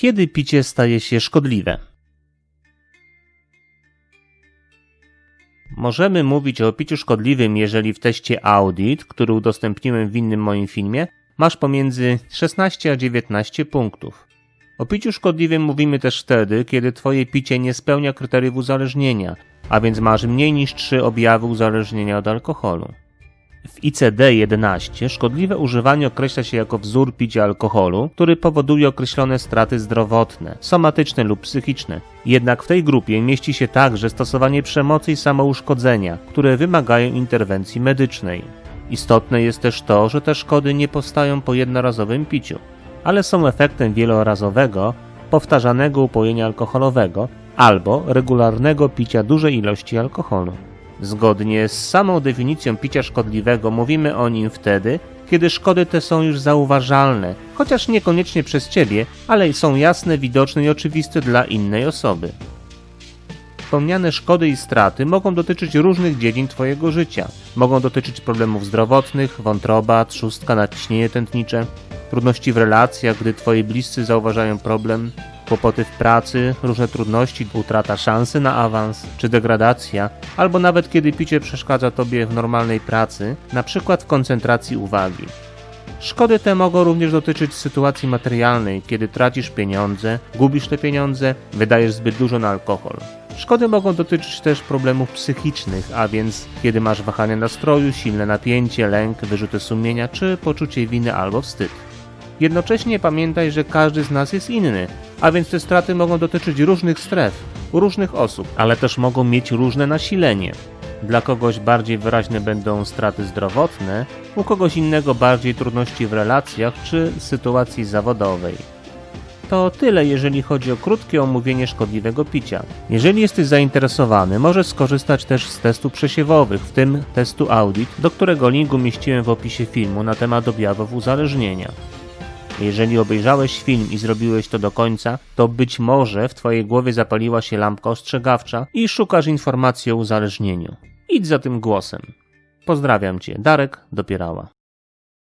Kiedy picie staje się szkodliwe? Możemy mówić o piciu szkodliwym, jeżeli w teście Audit, który udostępniłem w innym moim filmie, masz pomiędzy 16 a 19 punktów. O piciu szkodliwym mówimy też wtedy, kiedy twoje picie nie spełnia kryteriów uzależnienia, a więc masz mniej niż 3 objawy uzależnienia od alkoholu. W ICD-11 szkodliwe używanie określa się jako wzór picia alkoholu, który powoduje określone straty zdrowotne, somatyczne lub psychiczne. Jednak w tej grupie mieści się także stosowanie przemocy i samouszkodzenia, które wymagają interwencji medycznej. Istotne jest też to, że te szkody nie powstają po jednorazowym piciu, ale są efektem wielorazowego, powtarzanego upojenia alkoholowego albo regularnego picia dużej ilości alkoholu. Zgodnie z samą definicją picia szkodliwego mówimy o nim wtedy, kiedy szkody te są już zauważalne, chociaż niekoniecznie przez ciebie, ale są jasne, widoczne i oczywiste dla innej osoby. Wspomniane szkody i straty mogą dotyczyć różnych dziedzin Twojego życia. Mogą dotyczyć problemów zdrowotnych, wątroba, trzustka, nadciśnienie tętnicze, trudności w relacjach, gdy Twoi bliscy zauważają problem, kłopoty w pracy, różne trudności, utrata szansy na awans czy degradacja, albo nawet kiedy picie przeszkadza Tobie w normalnej pracy, na przykład w koncentracji uwagi. Szkody te mogą również dotyczyć sytuacji materialnej, kiedy tracisz pieniądze, gubisz te pieniądze, wydajesz zbyt dużo na alkohol. Szkody mogą dotyczyć też problemów psychicznych, a więc kiedy masz wahanie nastroju, silne napięcie, lęk, wyrzuty sumienia czy poczucie winy albo wstyd. Jednocześnie pamiętaj, że każdy z nas jest inny, a więc te straty mogą dotyczyć różnych stref, różnych osób, ale też mogą mieć różne nasilenie. Dla kogoś bardziej wyraźne będą straty zdrowotne, u kogoś innego bardziej trudności w relacjach czy sytuacji zawodowej. To tyle, jeżeli chodzi o krótkie omówienie szkodliwego picia. Jeżeli jesteś zainteresowany, możesz skorzystać też z testów przesiewowych, w tym testu Audit, do którego link umieściłem w opisie filmu na temat objawów uzależnienia. Jeżeli obejrzałeś film i zrobiłeś to do końca, to być może w Twojej głowie zapaliła się lampka ostrzegawcza i szukasz informacji o uzależnieniu. Idź za tym głosem. Pozdrawiam Cię, Darek Dopierała.